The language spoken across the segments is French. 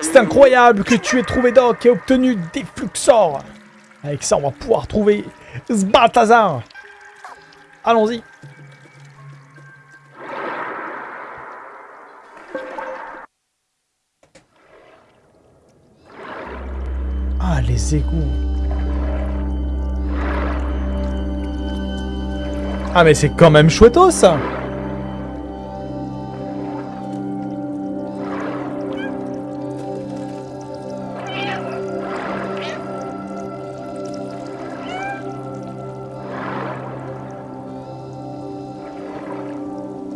C'est incroyable que tu aies trouvé Doc et obtenu des Fluxors. Avec ça, on va pouvoir trouver Sbaltazar. Allons-y. Ah, les égouts. Ah, mais c'est quand même chouetto, ça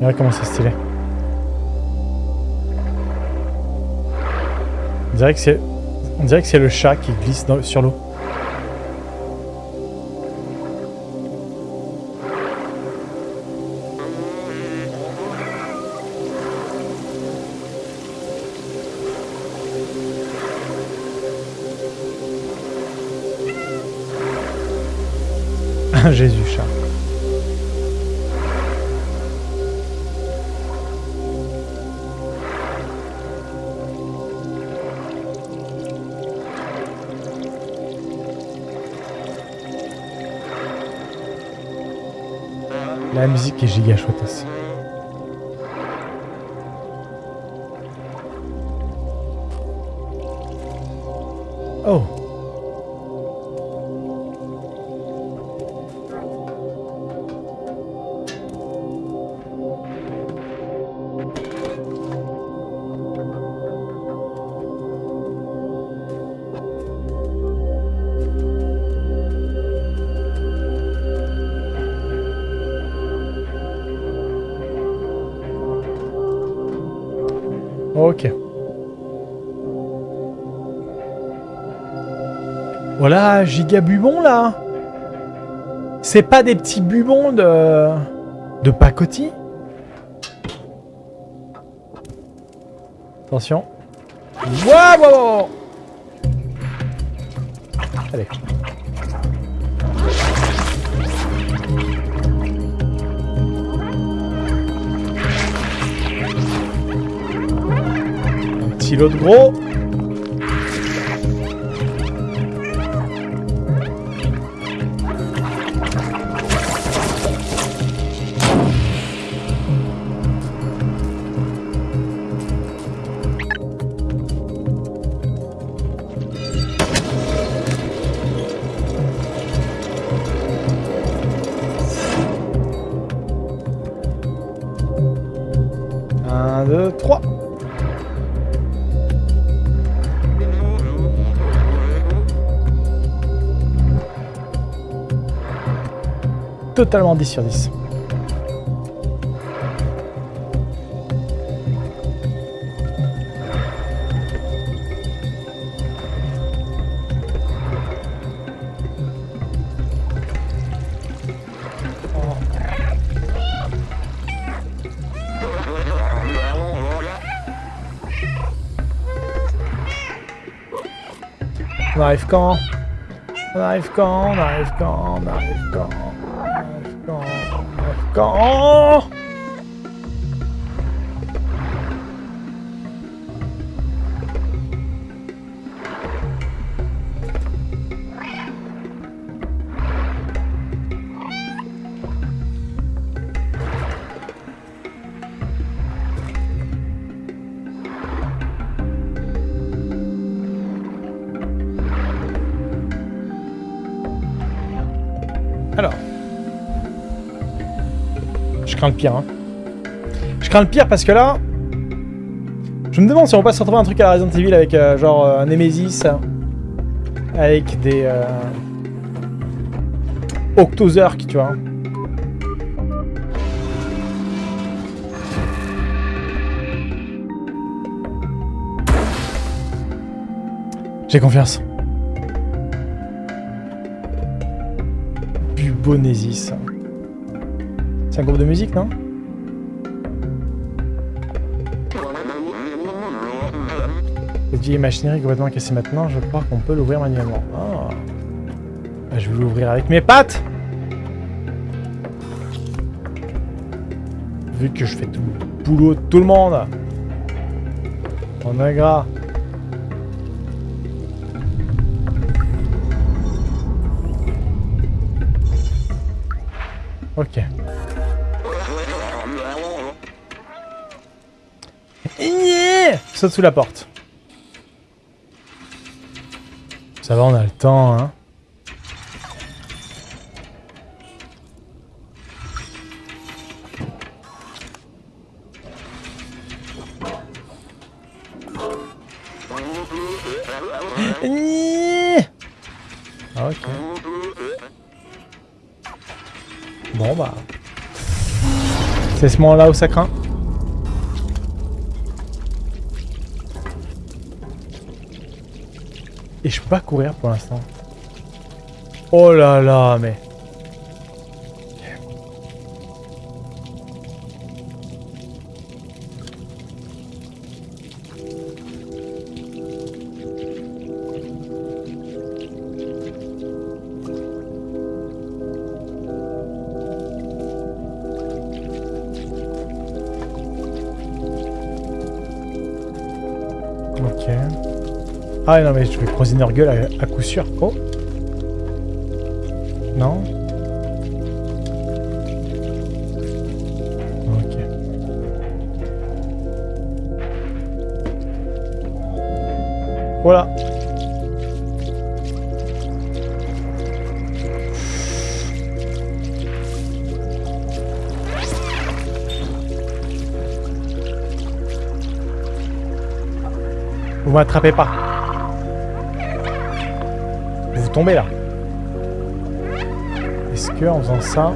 Regarde comment c'est stylé. On dirait que c'est... On dirait que c'est le chat qui glisse dans- sur l'eau. Jésus chat. La musique est giga chouette aussi. Giga là. C'est pas des petits bubons de de pacotille? Attention. Un de gros. Totalement 10 sur 10. On arrive quand? On arrive quand? On arrive quand? On arrive quand? Arrive quand Je crains le pire. Hein. Je crains le pire parce que là... Je me demande si on va pas se retrouver un truc à la Resident Evil avec euh, genre euh, un Nemesis. Avec des... Euh... Octozerk, tu vois. J'ai confiance. Bubonesis. C'est un groupe de musique, non Cette vieille machinerie complètement cassée maintenant, je crois qu'on peut l'ouvrir manuellement. Ah, Je vais l'ouvrir avec mes pattes Vu que je fais tout le boulot de tout le monde. On est gras. Ok. Saute sous la porte. Ça va, on a le temps, hein. Ah. Bon bah... C'est ce moment-là où ça craint. Et je peux pas courir pour l'instant. Oh là là, mais... Ah non mais je vais croiser Nurgle à, à coup sûr. Oh Non Ok. Voilà. Vous m'attrapez pas. Est-ce que en faisant ça...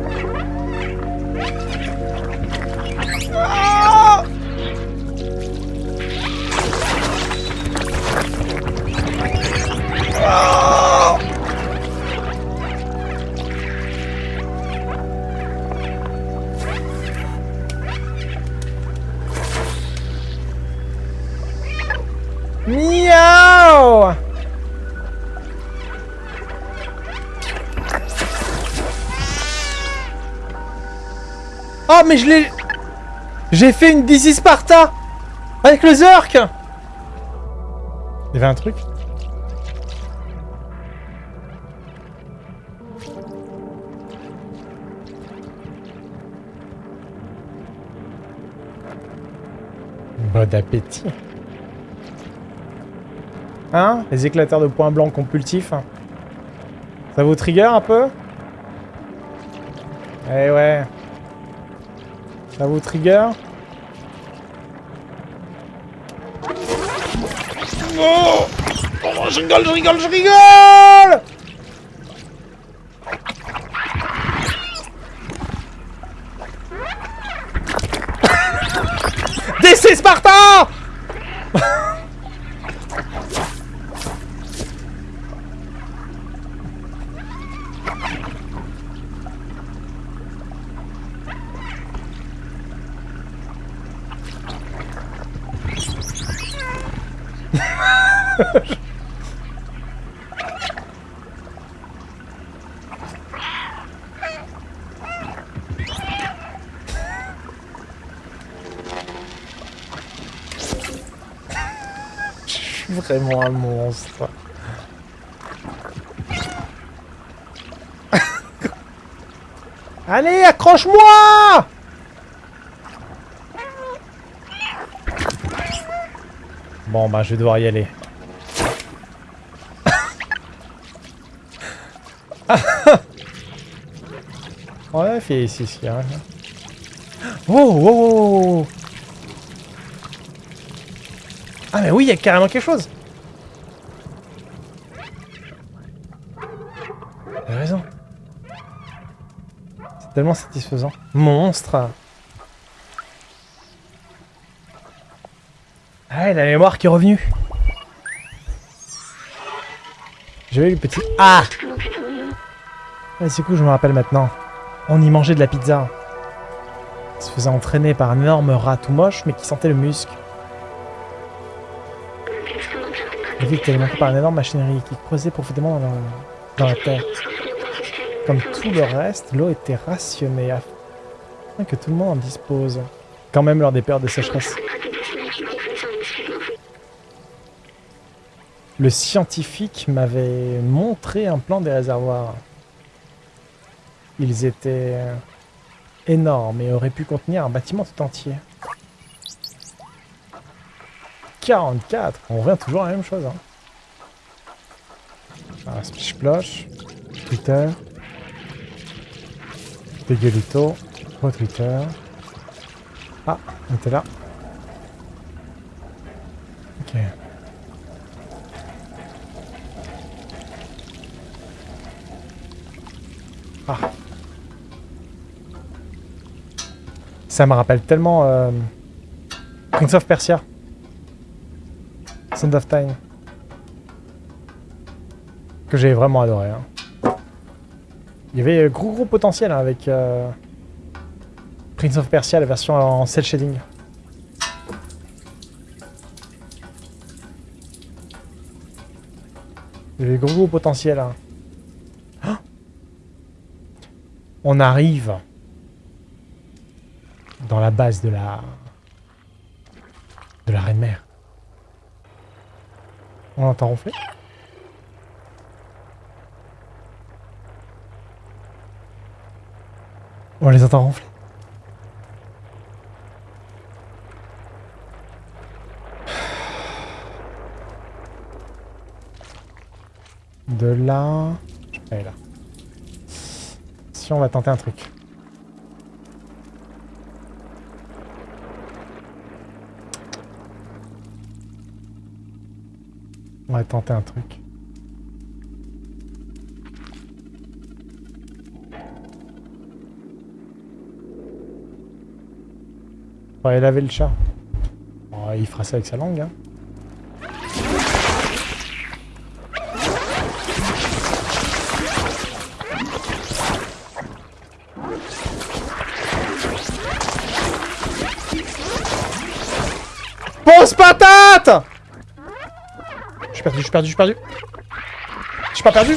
mais je l'ai... J'ai fait une DC Sparta Avec le Zerk Il y avait un truc Bon appétit Hein Les éclateurs de points blancs compulsifs. Ça vous trigger un peu? Eh ouais. Ça vous trigger Oh Oh, je rigole, je rigole, je rigole Je suis vraiment un monstre. Allez, accroche-moi Bon, bah, je vais devoir y aller. Ouais, fait ici, ici. Hein. Oh, oh, oh. Ah, mais oui, il y a carrément quelque chose. T'as raison. C'est tellement satisfaisant. Monstre Ah, la mémoire qui est revenue. J'ai eu le petit... Ah ah, c'est cool, je me rappelle maintenant. On y mangeait de la pizza. Il se faisait entraîner par un énorme rat tout moche, mais qui sentait le muscle. La ville était alimentée par une énorme machinerie qui creusait profondément dans la, dans la terre. Comme tout le reste, l'eau était rationnée afin que tout le monde en dispose. Quand même lors des périodes de sécheresse. Le scientifique m'avait montré un plan des réservoirs. Ils étaient énormes et auraient pu contenir un bâtiment tout entier. 44 On revient toujours à la même chose. Hein. Ah, splish plosh. Twitter. Dégueulito. Twitter. Ah, on était là. Ok. Ça me rappelle tellement euh, Prince of Persia. Sand of Time. Que j'ai vraiment adoré. Hein. Il y avait gros gros potentiel hein, avec euh, Prince of Persia, la version en cel shading. Il y avait gros gros potentiel. Hein. On arrive dans la base de la de la reine mère. On entend ronfler On les entend ronfler. De là... Elle là. Si on va tenter un truc. On va tenter un truc. On va laver le chat. il fera ça avec sa langue, hein. Suis perdu, je perdu, je perdu. Je suis pas perdu.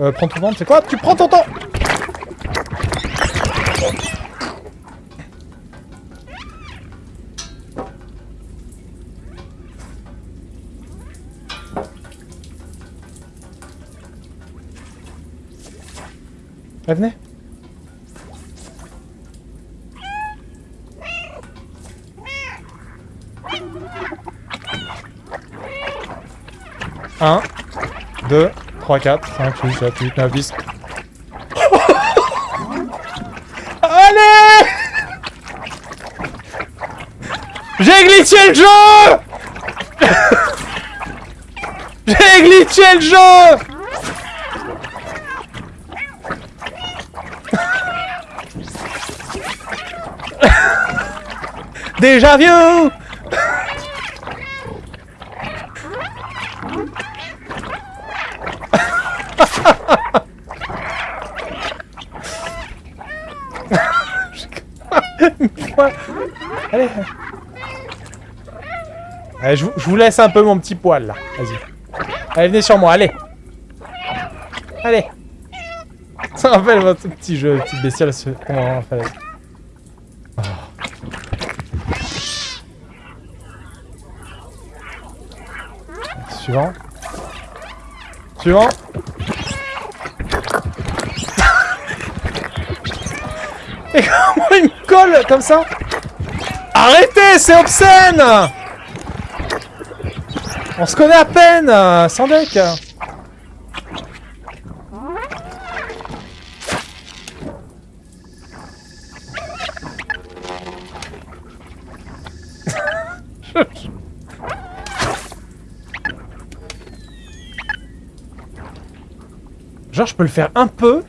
Euh, prends ton temps, c'est quoi? Tu prends ton temps 1, 2, 3, 4, 5, 6, 7, 8, 9, 10. Allez! J'ai glitché le jeu! J'ai glitché le jeu! Déjà vieux! Allez, je, vous laisse un peu mon petit poil là. Vas-y. Allez, venez sur moi, allez. Allez. Ça rappelle votre petit jeu, petite bestiole. On fait Suivant. Suivant. Et comment il me colle comme ça? Arrêtez, c'est obscène On se connaît à peine, sans deck Genre, je peux le faire un peu.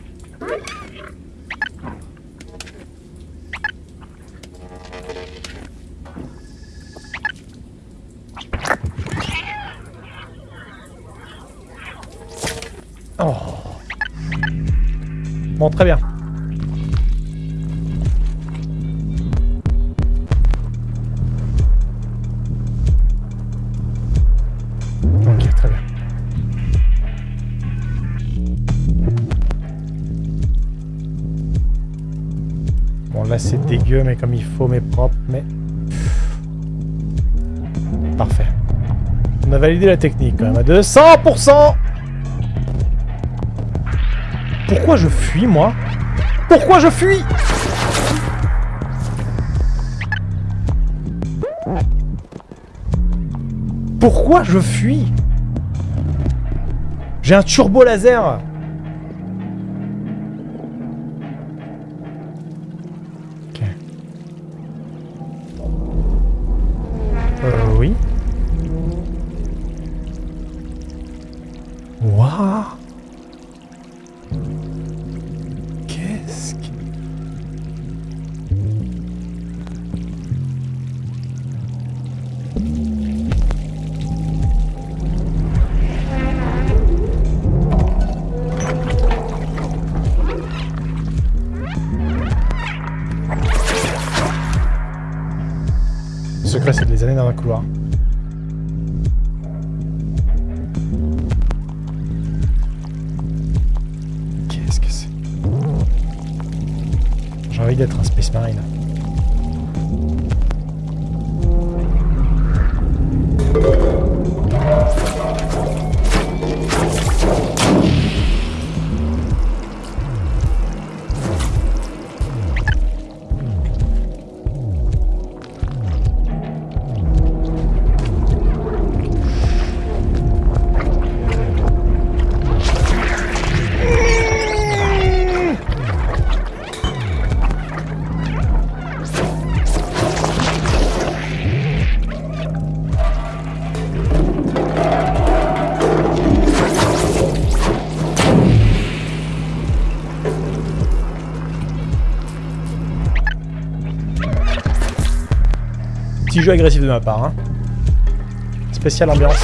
Oh. Bon, très bien. c'est dégueu, mais comme il faut, mais propre, mais... On a validé la technique quand même à 200% Pourquoi je fuis, moi? Pourquoi je fuis? Pourquoi je fuis? J'ai un turbo laser dans un couloir. Petit jeu agressif de ma part. Hein. Spéciale ambiance.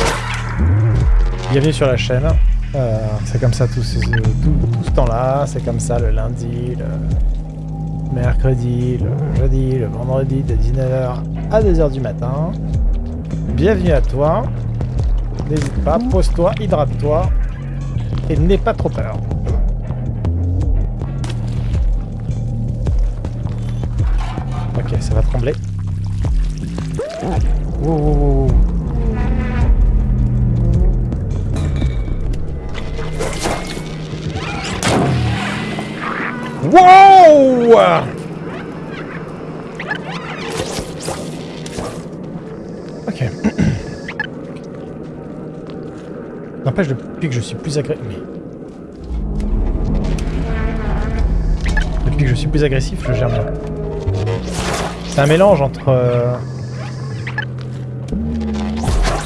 Bienvenue sur la chaîne. Euh, c'est comme ça tout ce, tout, tout ce temps-là. C'est comme ça le lundi, le mercredi, le jeudi, le vendredi de 19h à 2h du matin. Bienvenue à toi. N'hésite pas, pose-toi, hydrate-toi et n'aie pas trop peur. Ok, ça va trembler. Wow, wow, wow. N'empêche, depuis que je suis plus agressif... Depuis que je suis plus agressif, je gère. C'est un mélange entre... euh,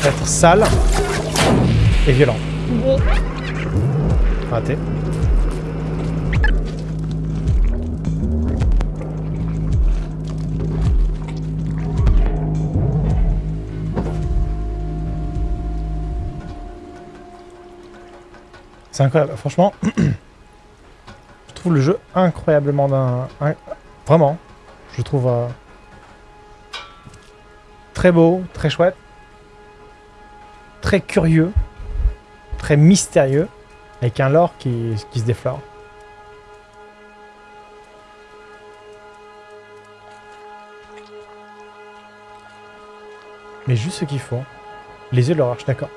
être sale et violent. C'est incroyable. Franchement, je trouve le jeu incroyablement d'un... un- Vraiment. Je trouve... euh, très beau, très chouette très curieux, très mystérieux, avec un lore qui, se déflore. Mais juste ce qu'il faut. Les yeux de suis d'accord.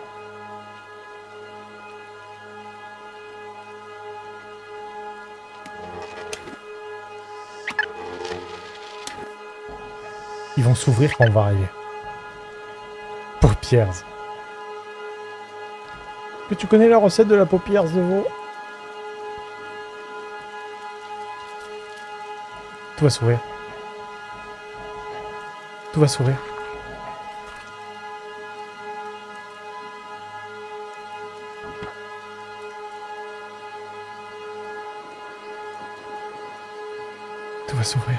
Ils vont s'ouvrir quand on va arriver. Paupières. Tu connais la recette de la paupières de veau Tout va s'ouvrir. Tout va s'ouvrir. Tout va s'ouvrir.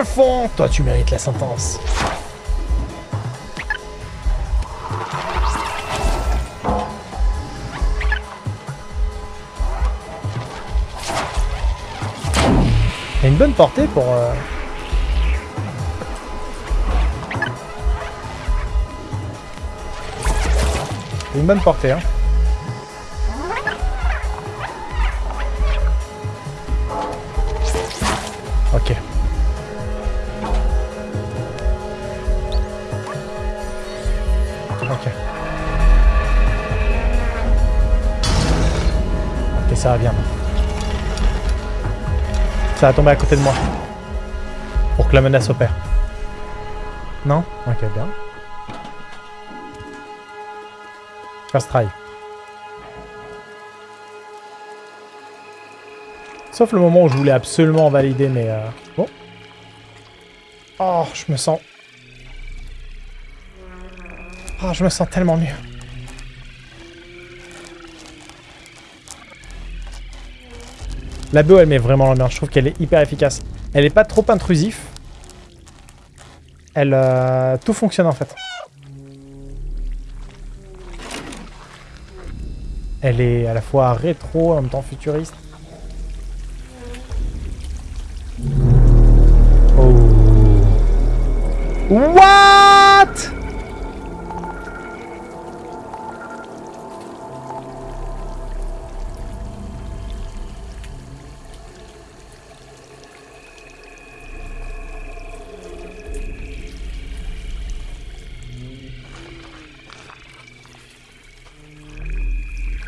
Je fonds Toi, tu mérites la sentence. Il une bonne portée pour... euh, Une bonne portée, hein. Ça va tomber à côté de moi. Pour que la menace opère. Non? Ok, bien. First try. Sauf le moment où je voulais absolument valider, mais... Euh... Bon. Oh, je me sens... Oh, je me sens tellement mieux. La BO, elle met vraiment l'ambiance. Je trouve qu'elle est hyper efficace. Elle est pas trop intrusif. Elle... euh, Tout fonctionne, en fait. Elle est à la fois rétro, en même temps futuriste. Oh. What?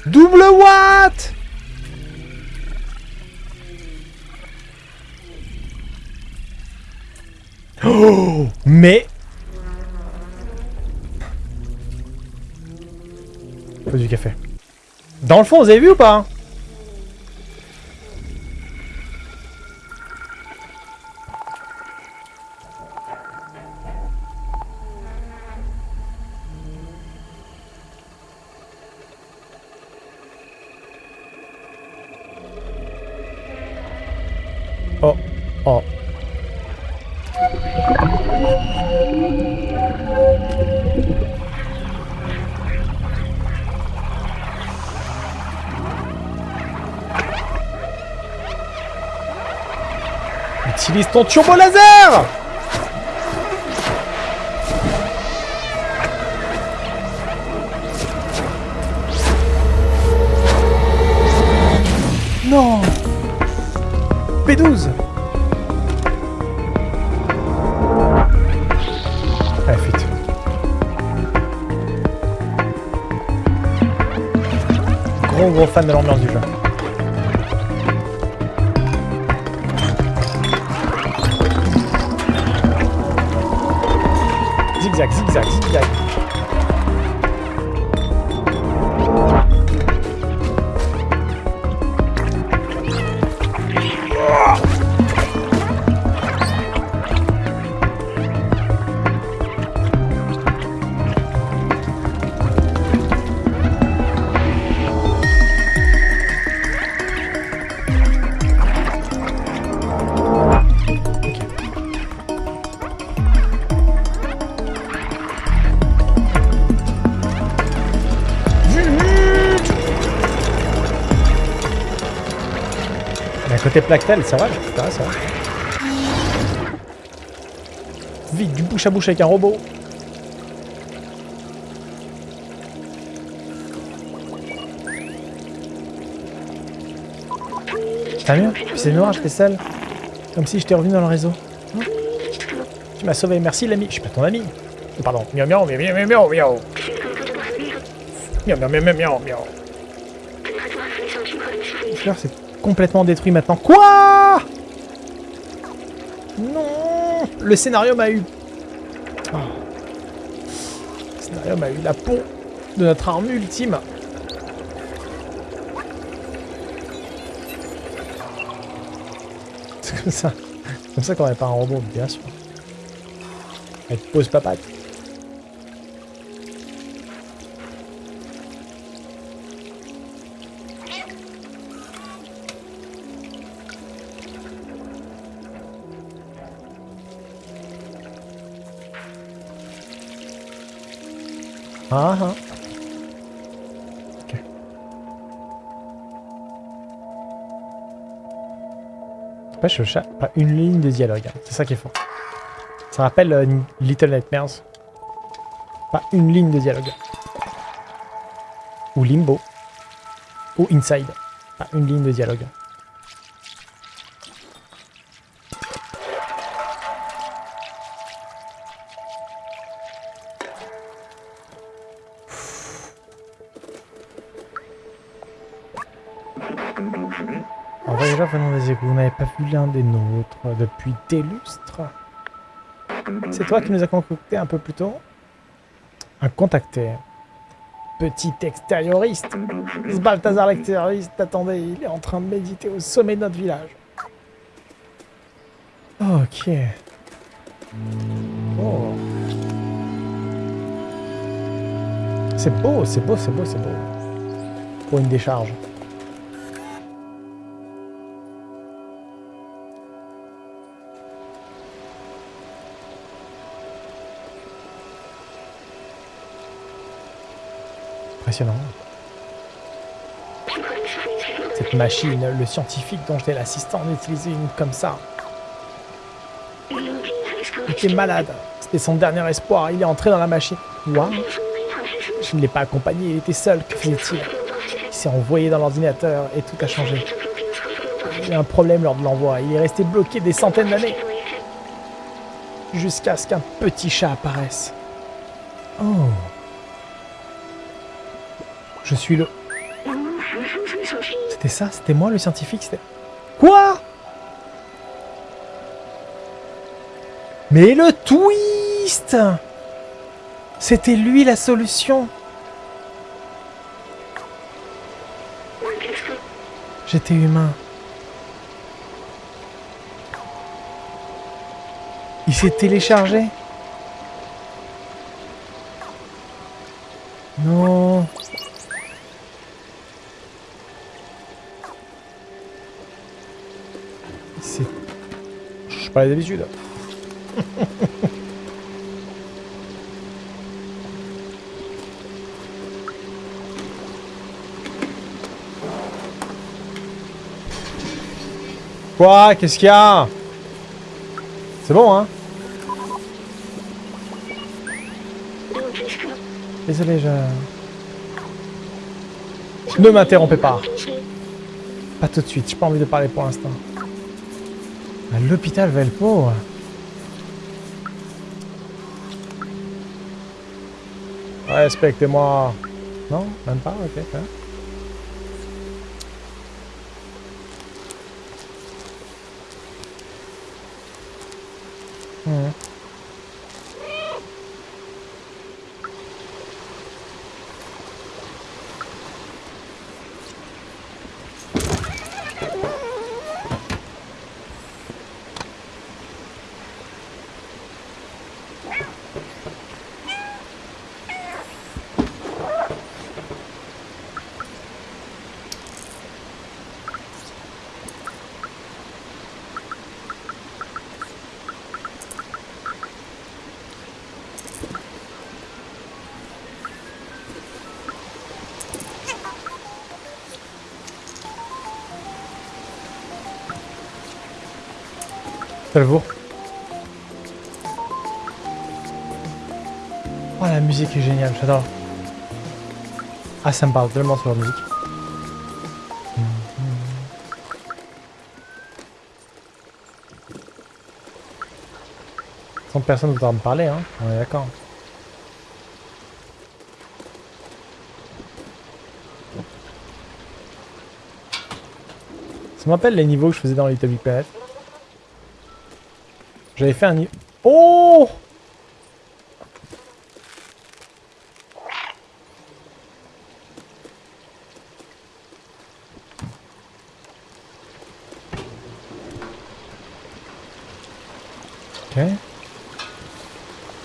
Double what Oh Mais... Faut du café. Dans le fond, vous avez vu ou pas ton turbo laser Non P12 Allez, fuite. Gros gros fan de l'ambiance du. Zigzag, zigzag, zigzag. Côté Plactel, ça va, ça va. Vite, du bouche à bouche avec un robot. T'as mieux C'est noir, j'étais seul. Comme si j'étais revenu dans le réseau. Tu m'as sauvé, merci l'ami. Je suis pas ton ami. Pardon. Miaou miaou miaou miaou miaou miaou. Miaou miaou miaou miaou miaou complètement détruit maintenant. Quoi? Non Le scénario m'a eu... Ah. Le scénario m'a eu la peau de notre arme ultime. C'est comme ça. comme ça qu'on répare un robot, bien sûr. Avec pose papate. Ah ah. Ok. N'empêche le chat, pas une ligne de dialogue. hein. C'est ça qui est fort. Ça rappelle euh, Little Nightmares. Pas une ligne de dialogue. Ou Limbo. Ou Inside. Pas une ligne de dialogue. Depuis des lustres. C'est toi qui nous as concocté un peu plus tôt Un contacté. Petit extérioriste. Ce Balthazar l'extérioriste, attendez, il est en train de méditer au sommet de notre village. Ok. Oh. C'est beau, c'est beau, c'est beau, c'est beau. Pour une décharge. Cette machine, le scientifique dont j'étais l'assistant en utilisait une comme ça. Il était malade. C'était son dernier espoir. Il est entré dans la machine. Quoi Je ne l'ai pas accompagné. Il était seul. Que faisait-il? Il s'est envoyé dans l'ordinateur et tout a changé. Il y a un problème lors de l'envoi. Il est resté bloqué des centaines d'années. Jusqu'à ce qu'un petit chat apparaisse. Oh. Je suis le... C'était ça C'était moi le scientifique C'était... Quoi? Mais le twist! C'était lui la solution. J'étais humain. Il s'est téléchargé. Non Pas d'habitude. Quoi Qu'est-ce qu'il y a? C'est bon, hein? Désolé, je... Ne m'interrompez pas. Pas tout de suite, j'ai pas envie de parler pour l'instant. L'hôpital Velpo Respectez-moi. Non? Même pas Ok. hein? Salvo. Oh la musique est géniale, j'adore. Ah ça me parle tellement sur la musique. Sans personne ne me parler, hein. On est d'accord. Ça m'appelle les niveaux que je faisais dans Little. J'avais fait un. Oh Ok.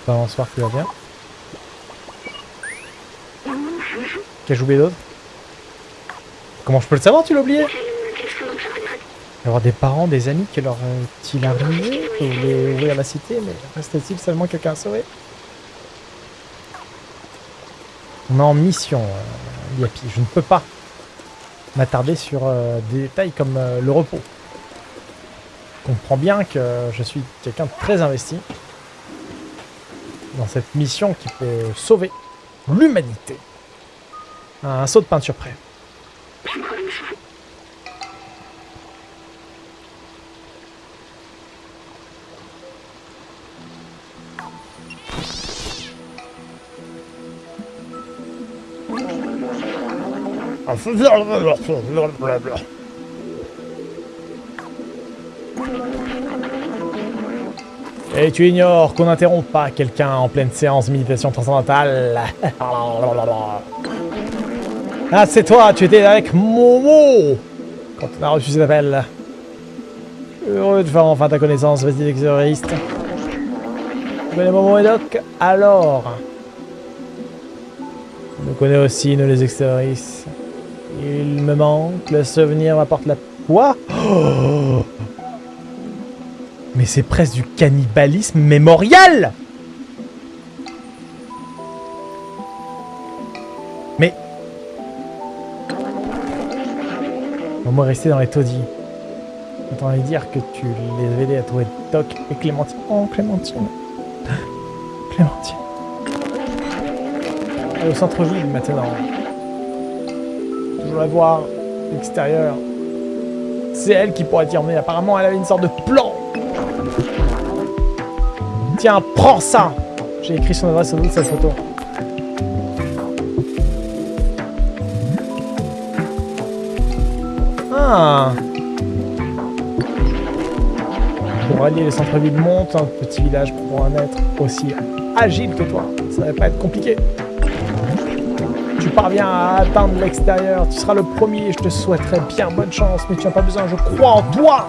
Balançoire qui va bien. Qu'ai-je oublié d'autre Comment je peux le savoir, tu l'as oublié? Avoir des parents, des amis qui leur est-il arrivé Vous voulez ouvrir la cité, mais reste-t-il seulement quelqu'un à sauver? On est en mission, euh, Yapi. Je ne peux pas m'attarder sur euh, des détails comme euh, le repos. Je comprends bien que je suis quelqu'un de très investi dans cette mission qui peut sauver l'humanité. Un saut de peinture prêt. Et tu ignores qu'on n'interrompt pas quelqu'un en pleine séance méditation transcendantale. Ah, c'est toi, tu étais avec Momo quand on a reçu cet appel. Heureux de faire enfin ta connaissance, vas-y exoriste. Tu connais Momo et Doc Alors Je connais aussi, nous les extérioristes. Il me manque, le souvenir m'apporte la... Quoi? Mais c'est presque du cannibalisme mémorial Mais... Au moins rester dans les taudis. J'entendais dire que tu les avais aidés à trouver Doc et Clémentine. Oh, Clémentine. Clémentine. Elle est au centre-ville maintenant je voudrais voir l'extérieur. C'est elle qui pourrait t'y emmener. Apparemment, elle avait une sorte de plan. Tiens, prends ça J'ai écrit son adresse au bout de cette photo. Ah Pour allier les centres-villes monte, un petit village pour un être aussi agile que toi. Ça va pas être compliqué parviens à atteindre l'extérieur, tu seras le premier, je te souhaiterais bien bonne chance, mais tu n'as pas besoin, je crois en toi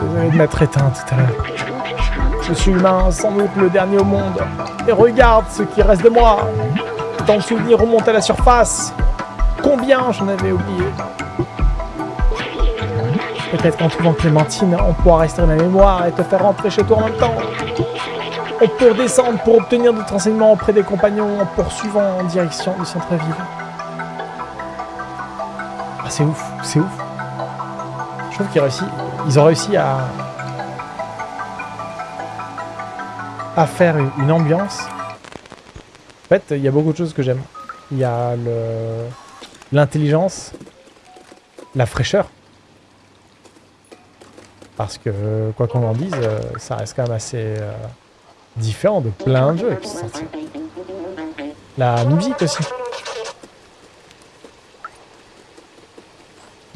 Désolé de m'être éteint tout à l'heure. Je suis humain, sans doute le dernier au monde. Et regarde ce qui reste de moi Tant de souvenirs remontent à la surface Combien j'en avais oublié Peut-être qu'en trouvant Clémentine, on pourra rester dans la mémoire et te faire rentrer chez toi en même temps. On peut redescendre pour obtenir d'autres renseignements auprès des compagnons en poursuivant en direction du centre-ville. Ah, c'est ouf, c'est ouf. Je trouve qu'ils réussi, ils ont réussi à, à faire une ambiance. En fait, il y a beaucoup de choses que j'aime. Il y a l'intelligence, la fraîcheur. Parce que, quoi qu'on en dise, euh, ça reste quand même assez... Euh, différent de plein de jeux. La musique aussi.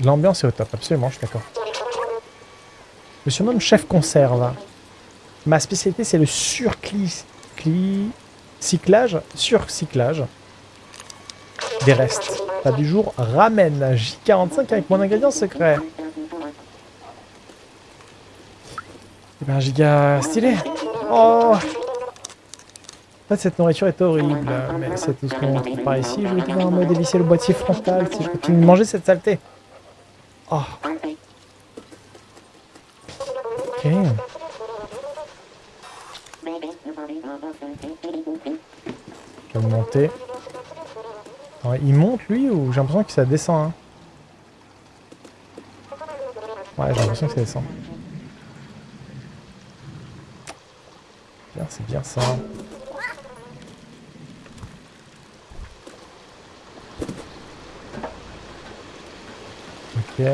L'ambiance est au top, absolument, je suis d'accord. Je me surnomme chef conserve. Ma spécialité, c'est le surcyclage, surcyclage des restes. Pas du jour, ramène J45 avec mon ingrédient secret. Eh ben, giga stylé. Oh En fait, cette nourriture est horrible, mais c'est tout ce qu'on trouve par ici. Je vais devoir me dévisser le boîtier frontal si je continue de manger cette saleté. Oh. Ok. Je vais monter. il monte lui ou j'ai l'impression que ça descend hein Ouais, j'ai l'impression que ça descend. C'est bien ça. Ok.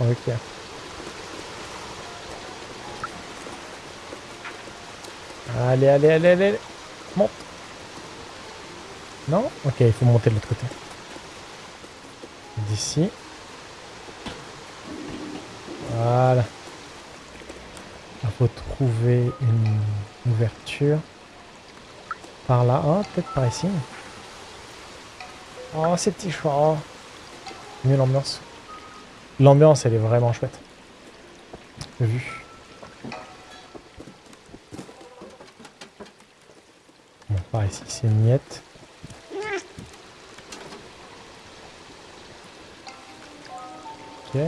Ok. Allez, allez, allez, allez. Monte. Non? Ok, il faut monter de l'autre côté Voilà. Il faut trouver une ouverture. Par là. Oh, peut-être par ici. Oh, ces petits chats. Mieux l'ambiance. L'ambiance, elle est vraiment chouette. Vu. Bon, par ici, c'est une miette. Il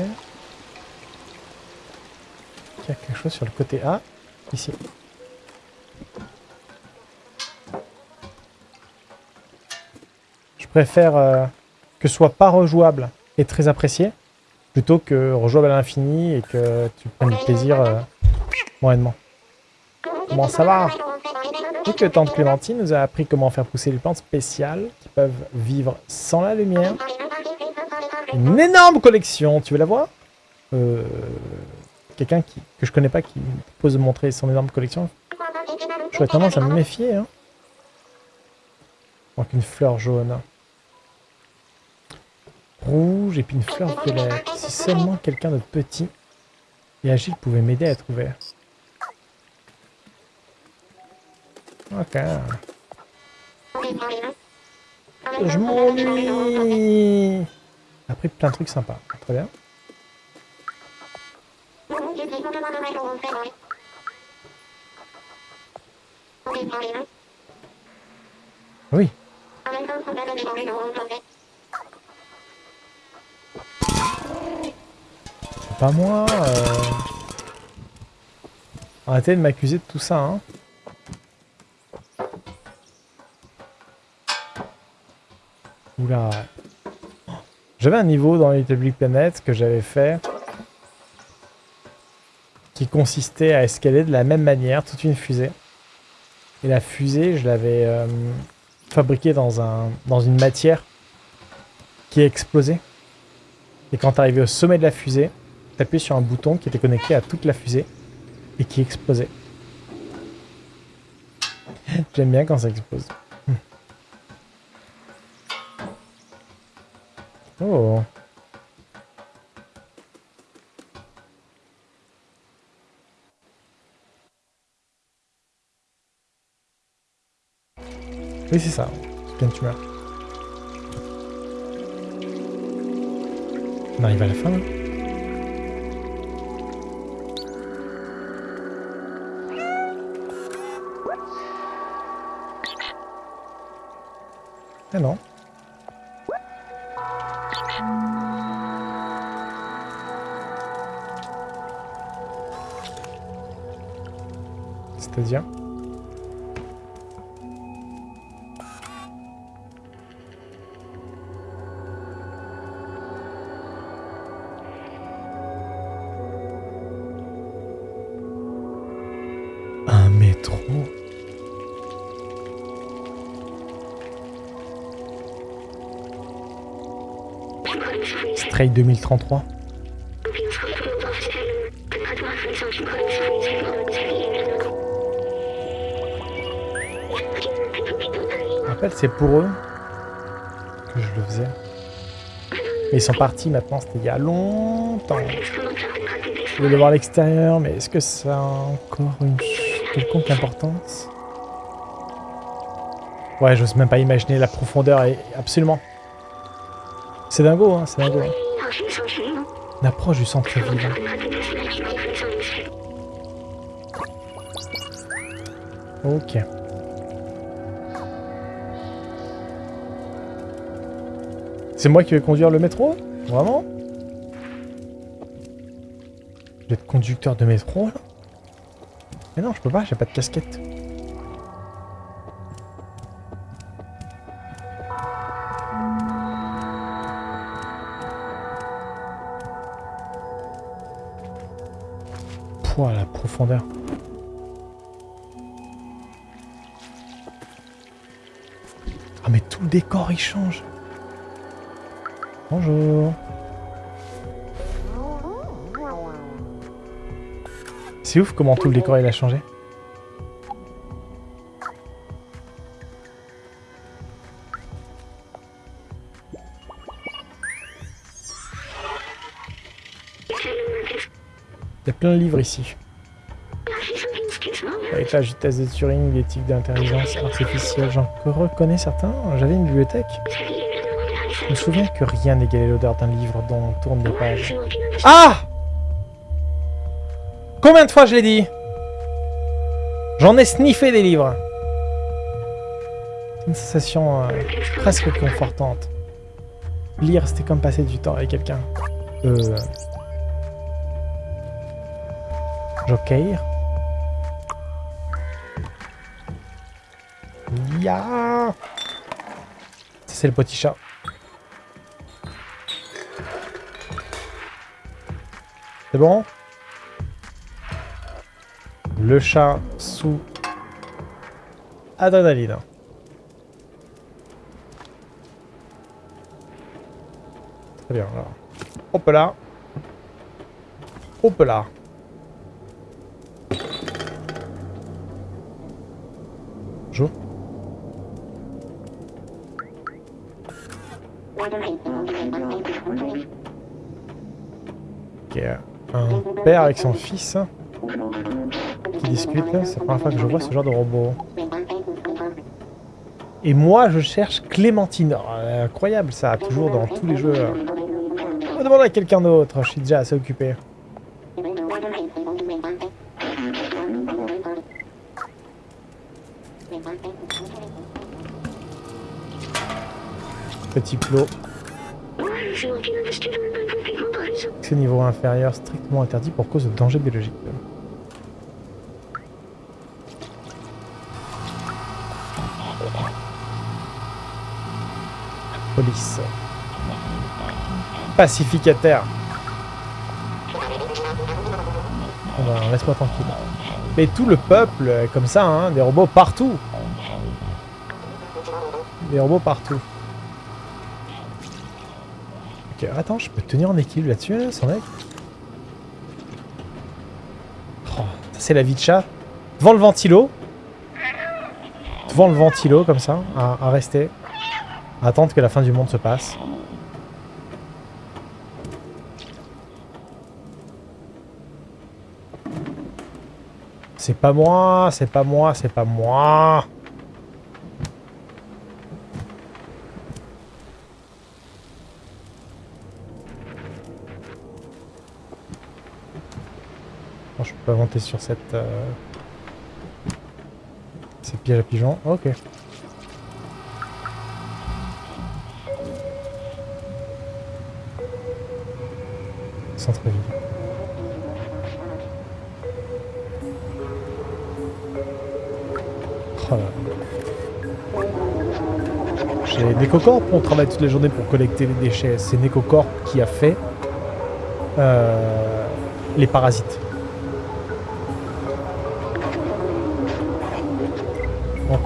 y a quelque chose sur le côté A. Ici. Je préfère euh, que ce soit pas rejouable et très apprécié, plutôt que rejouable à l'infini et que tu prennes du plaisir euh, moyennement. Comment ça va? Et que Tante Clémentine nous a appris comment faire pousser les plantes spéciales qui peuvent vivre sans la lumière. Une énorme collection, tu veux la voir? Euh, Quelqu'un que je connais pas qui pose de montrer son énorme collection. J'aurais tendance à me méfier. Hein. Donc une fleur jaune. Rouge et puis une fleur violette. Si seulement quelqu'un de petit et agile pouvait m'aider à trouver. Ok. Je m'ennuie. Plein de trucs sympas. Très bien. Oui. Pas moi. Euh... Arrêtez de m'accuser de tout ça, hein. Oula. J'avais un niveau dans Little Big Planet que j'avais fait qui consistait à escalader de la même manière toute une fusée. Et la fusée, je l'avais euh, fabriquée dans, un, dans une matière qui explosait. Et quand tu arrivais au sommet de la fusée, tu sur un bouton qui était connecté à toute la fusée et qui explosait. J'aime bien quand ça explose. Oh Oui, c'est ça. Bien tumeur. On arrive à la fin, là Ah non. C'est-à-dire Un métro. Stray 2033 c'est pour eux que je le faisais. Mais ils sont partis maintenant, c'était il y a longtemps. Je voulais voir l'extérieur, mais est-ce que ça a encore une quelconque importance? Ouais, j'ose même pas imaginer la profondeur, et absolument. C'est dingo, hein, c'est dingo. On approche du centre-ville. Ok. C'est moi qui vais conduire le métro Vraiment Je vais être conducteur de métro, là Mais non, je peux pas, j'ai pas de casquette. Pouah, la profondeur. Ah mais tout le décor il change. Bonjour. C'est ouf comment tout le décor il a changé. Il y a plein de livres ici. Avec la vitesse de Turing, l'éthique d'intelligence artificielle, j'en reconnais certains. J'avais une bibliothèque. Je me souviens que rien n'égalait l'odeur d'un livre dont on tourne les pages. Ah Combien de fois je l'ai dit? J'en ai sniffé des livres. Une sensation euh, presque confortante. Lire, c'était comme passer du temps avec quelqu'un. Euh... Joker. Ya c'est le petit chat. C'est bon Le chat sous adrénaline. Très bien, alors. Hop là. Hop là. Père avec son fils qui discute. C'est la première fois que je vois ce genre de robot. Et moi, je cherche Clémentine. Oh, incroyable ça, toujours dans tous les jeux. On va demander à quelqu'un d'autre, je suis déjà assez occupé. Petit plot. Niveau inférieur strictement interdit pour cause de danger biologique. Police. Pacificataire. Ben, laisse-moi tranquille. Mais tout le peuple, comme ça, hein, des robots partout. Des robots partout. Ok, attends, je peux tenir en équilibre là-dessus, là, son mec oh, C'est la vie de chat. Devant le ventilo. Devant le ventilo, comme ça, à, à rester. À attendre que la fin du monde se passe. C'est pas moi, c'est pas moi, c'est pas moi. Monter sur cette... Euh... Piège à pigeons. Ok. Centre-ville. Oh J'ai Necocorp, on travaille toute la journée pour collecter les déchets. C'est Necocorp qui a fait euh, les parasites.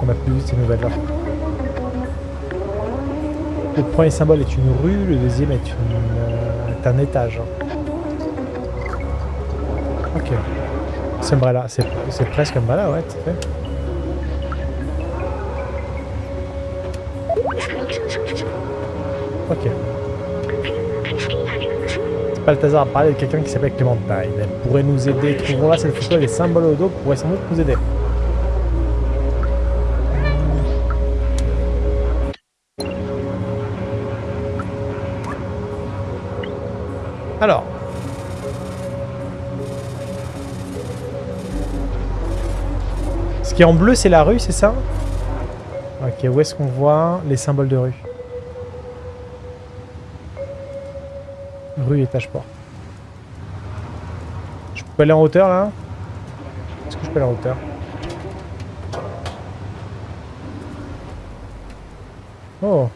A plus vu ces nouvelles là. Le premier symbole est une rue, le deuxième est, est un étage. Ok. C'est Umbrella, c'est presque Umbrella, ouais, tout fait. Ok. Balthazar a parlé de quelqu'un qui s'appelle Clémentine. Elle pourrait nous aider. Trouvons là cette photo et les symboles au dos pourraient sans doute nous aider. Qui en bleu, c'est la rue, c'est ça Ok, où est-ce qu'on voit les symboles de rue Rue, étage, port. Je peux aller en hauteur, là Est-ce que je peux aller en hauteur Oh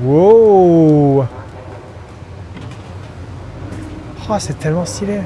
Wow Oh, c'est tellement stylé